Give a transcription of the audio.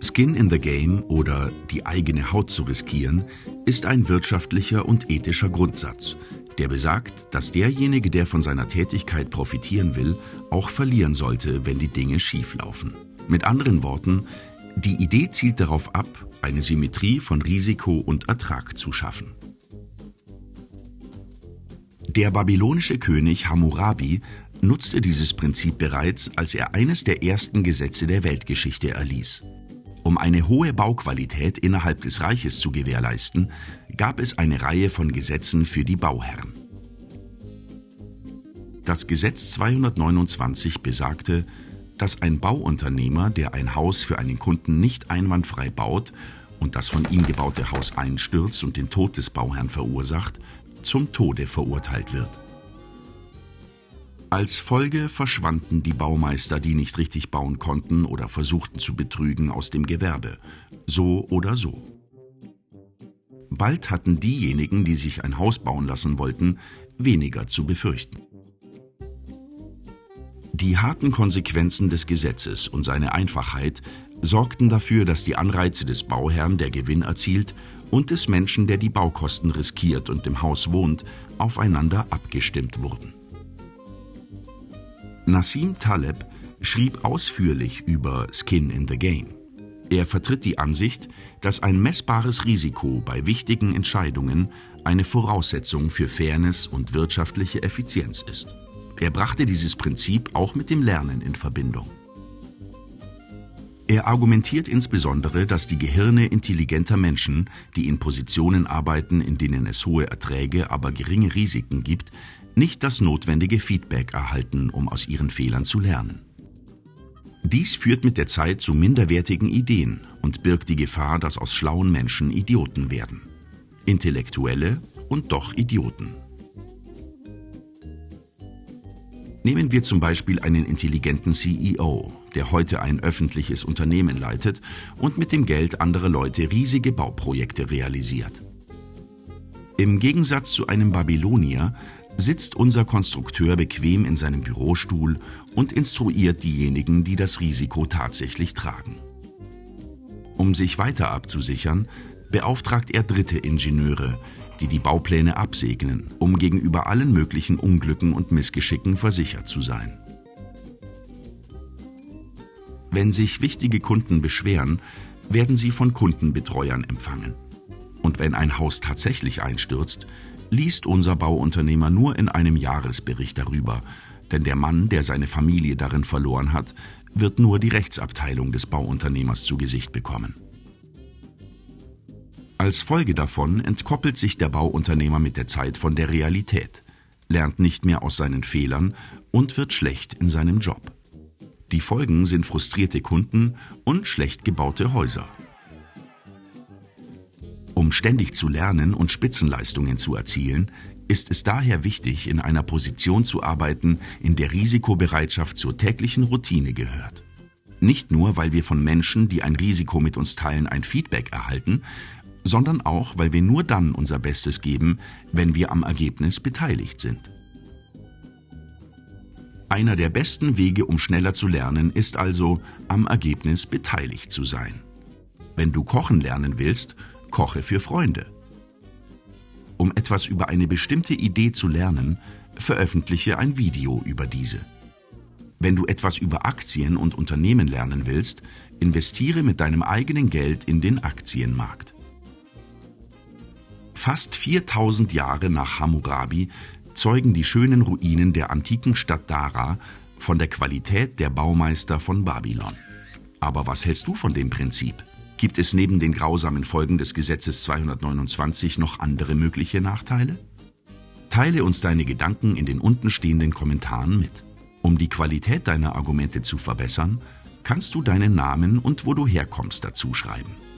Skin in the Game oder die eigene Haut zu riskieren ist ein wirtschaftlicher und ethischer Grundsatz, der besagt, dass derjenige, der von seiner Tätigkeit profitieren will, auch verlieren sollte, wenn die Dinge schief laufen. Mit anderen Worten, die Idee zielt darauf ab, eine Symmetrie von Risiko und Ertrag zu schaffen. Der babylonische König Hammurabi nutzte dieses Prinzip bereits, als er eines der ersten Gesetze der Weltgeschichte erließ. Um eine hohe Bauqualität innerhalb des Reiches zu gewährleisten, gab es eine Reihe von Gesetzen für die Bauherren. Das Gesetz 229 besagte, dass ein Bauunternehmer, der ein Haus für einen Kunden nicht einwandfrei baut und das von ihm gebaute Haus einstürzt und den Tod des Bauherrn verursacht, zum Tode verurteilt wird. Als Folge verschwanden die Baumeister, die nicht richtig bauen konnten oder versuchten zu betrügen, aus dem Gewerbe. So oder so. Bald hatten diejenigen, die sich ein Haus bauen lassen wollten, weniger zu befürchten. Die harten Konsequenzen des Gesetzes und seine Einfachheit sorgten dafür, dass die Anreize des Bauherrn, der Gewinn erzielt, und des Menschen, der die Baukosten riskiert und im Haus wohnt, aufeinander abgestimmt wurden. Nassim Taleb schrieb ausführlich über Skin in the Game. Er vertritt die Ansicht, dass ein messbares Risiko bei wichtigen Entscheidungen eine Voraussetzung für Fairness und wirtschaftliche Effizienz ist. Er brachte dieses Prinzip auch mit dem Lernen in Verbindung. Er argumentiert insbesondere, dass die Gehirne intelligenter Menschen, die in Positionen arbeiten, in denen es hohe Erträge, aber geringe Risiken gibt, nicht das notwendige Feedback erhalten, um aus ihren Fehlern zu lernen. Dies führt mit der Zeit zu minderwertigen Ideen und birgt die Gefahr, dass aus schlauen Menschen Idioten werden. Intellektuelle und doch Idioten. Nehmen wir zum Beispiel einen intelligenten CEO, der heute ein öffentliches Unternehmen leitet und mit dem Geld anderer Leute riesige Bauprojekte realisiert. Im Gegensatz zu einem Babylonier sitzt unser Konstrukteur bequem in seinem Bürostuhl und instruiert diejenigen, die das Risiko tatsächlich tragen. Um sich weiter abzusichern, beauftragt er dritte Ingenieure, die die Baupläne absegnen, um gegenüber allen möglichen Unglücken und Missgeschicken versichert zu sein. Wenn sich wichtige Kunden beschweren, werden sie von Kundenbetreuern empfangen. Und wenn ein Haus tatsächlich einstürzt, liest unser Bauunternehmer nur in einem Jahresbericht darüber, denn der Mann, der seine Familie darin verloren hat, wird nur die Rechtsabteilung des Bauunternehmers zu Gesicht bekommen. Als Folge davon entkoppelt sich der Bauunternehmer mit der Zeit von der Realität, lernt nicht mehr aus seinen Fehlern und wird schlecht in seinem Job. Die Folgen sind frustrierte Kunden und schlecht gebaute Häuser. Um ständig zu lernen und Spitzenleistungen zu erzielen, ist es daher wichtig, in einer Position zu arbeiten, in der Risikobereitschaft zur täglichen Routine gehört. Nicht nur, weil wir von Menschen, die ein Risiko mit uns teilen, ein Feedback erhalten, sondern auch, weil wir nur dann unser Bestes geben, wenn wir am Ergebnis beteiligt sind. Einer der besten Wege, um schneller zu lernen, ist also, am Ergebnis beteiligt zu sein. Wenn du kochen lernen willst, Koche für Freunde. Um etwas über eine bestimmte Idee zu lernen, veröffentliche ein Video über diese. Wenn du etwas über Aktien und Unternehmen lernen willst, investiere mit deinem eigenen Geld in den Aktienmarkt. Fast 4000 Jahre nach Hammurabi zeugen die schönen Ruinen der antiken Stadt Dara von der Qualität der Baumeister von Babylon. Aber was hältst du von dem Prinzip? Gibt es neben den grausamen Folgen des Gesetzes 229 noch andere mögliche Nachteile? Teile uns deine Gedanken in den untenstehenden Kommentaren mit. Um die Qualität deiner Argumente zu verbessern, kannst du deinen Namen und wo du herkommst dazu schreiben.